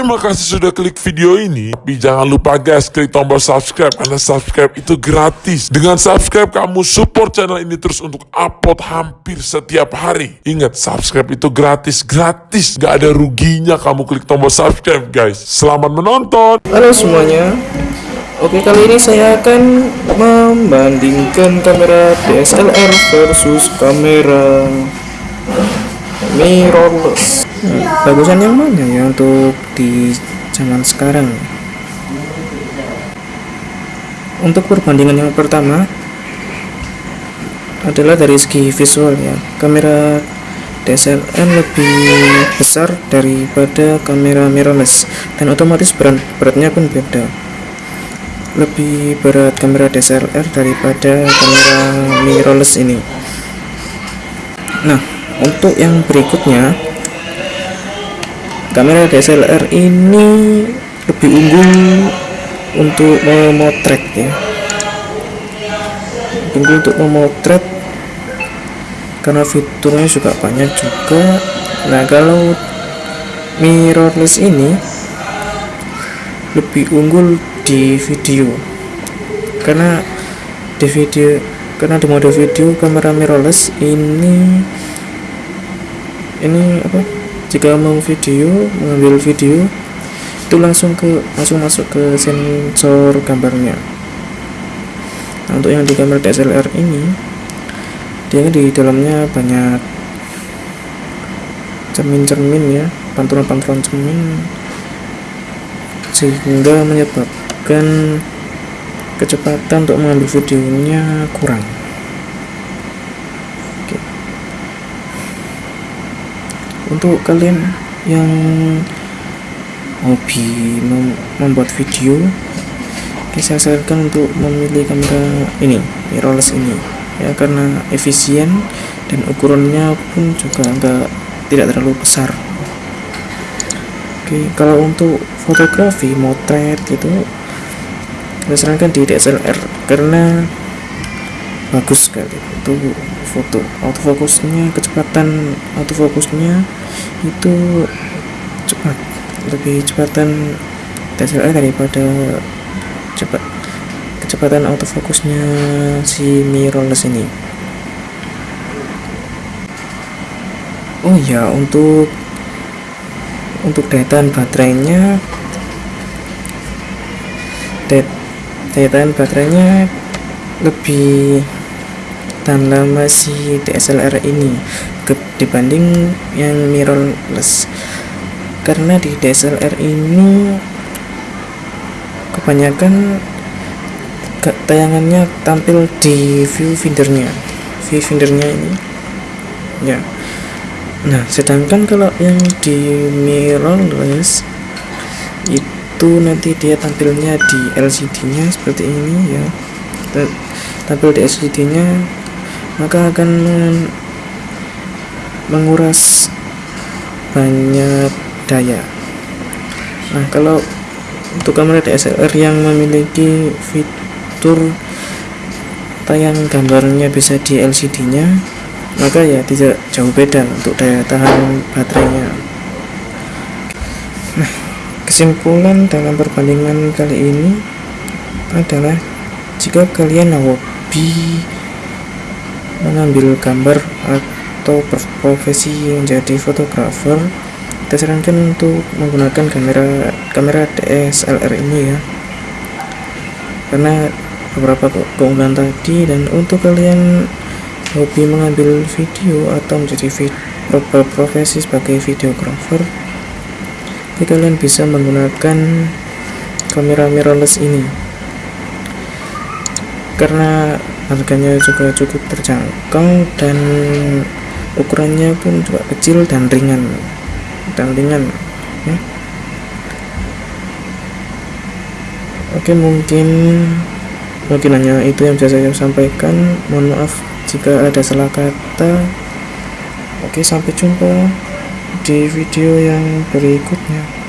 Terima kasih sudah klik video ini. Tapi jangan lupa guys, klik tombol subscribe karena subscribe itu gratis. Dengan subscribe kamu support channel ini terus untuk upload hampir setiap hari. Ingat, subscribe itu gratis, gratis. Gak ada ruginya kamu klik tombol subscribe guys. Selamat menonton. Halo semuanya Oke kali ini saya akan membandingkan kamera DSLR versus kamera mirrorless Bagusan yang mana ya untuk di zaman sekarang? Untuk perbandingan yang pertama adalah dari segi visual ya. Kamera DSLR lebih besar daripada kamera mirrorless dan otomatis berat beratnya pun beda. Lebih berat kamera DSLR daripada kamera mirrorless ini. Nah untuk yang berikutnya kamera DSLR ini lebih unggul untuk memotret ya. Unggul untuk memotret karena fiturnya juga banyak juga. Nah kalau mirrorless ini lebih unggul di video. Karena di video karena di mode video kamera mirrorless ini ini apa jika mau video mengambil video itu langsung ke langsung masuk ke sensor gambarnya. Nah, untuk yang di kamera DSLR ini dia di dalamnya banyak cermin-cermin ya pantulan-pantulan cermin sehingga menyebabkan kecepatan untuk mengambil videonya kurang untuk kalian yang hobi mem membuat video saya sarankan untuk memilih kamera ini mirrorless ini. Ya karena efisien dan ukurannya pun juga enggak tidak terlalu besar. Oke kalau untuk fotografi motret gitu saya sarankan di DSLR karena bagus sekali untuk foto. Autofokusnya kecepatan autofokusnya itu cepat lebih cepatan DSLR daripada cepat kecepatan autofokusnya si mirrorless ini. Oh ya untuk untuk daya baterainya daya tahan baterainya lebih tahan lama si DSLR ini dibanding yang mirrorless. Karena di DSLR ini kebanyakan tayangannya tampil di viewfindernya viewfindernya ini. Ya. Nah sedangkan kalau yang di mirrorless itu nanti dia tampilnya di LCD nya seperti ini ya. Tampil di LCD nya maka akan menguras banyak daya. Nah kalau untuk kamera DSLR yang memiliki fitur tayang gambarnya bisa di LCD nya maka ya tidak jauh beda untuk daya tahan baterainya. Nah Kesimpulan dalam perbandingan kali ini adalah jika kalian hobi mengambil gambar atau profesi menjadi fotografer, kita sarankan untuk menggunakan kamera kamera DSLR ini ya. Karena beberapa keunggulan tadi dan untuk kalian hobi mengambil video atau menjadi profesi sebagai videografer jadi kalian bisa menggunakan kamera mirrorless ini karena harganya juga cukup terjangkau dan ukurannya pun juga kecil dan ringan. Dan ringan ya. oke mungkin mungkin hanya itu yang bisa saya sampaikan. Mohon maaf jika ada salah kata. Oke sampai jumpa di video yang berikutnya